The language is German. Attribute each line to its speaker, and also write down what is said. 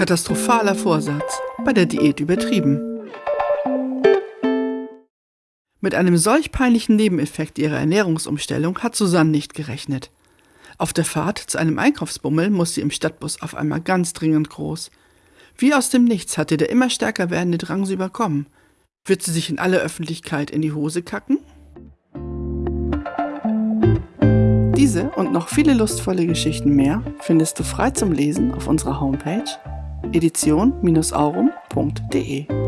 Speaker 1: Katastrophaler Vorsatz, bei der Diät übertrieben. Mit einem solch peinlichen Nebeneffekt ihrer Ernährungsumstellung hat Susanne nicht gerechnet. Auf der Fahrt zu einem Einkaufsbummel muss sie im Stadtbus auf einmal ganz dringend groß. Wie aus dem Nichts hatte der immer stärker werdende Drang sie überkommen. Wird sie sich in aller Öffentlichkeit in die Hose kacken? Diese und noch viele lustvolle Geschichten mehr findest du frei zum Lesen auf unserer Homepage edition-aurum.de.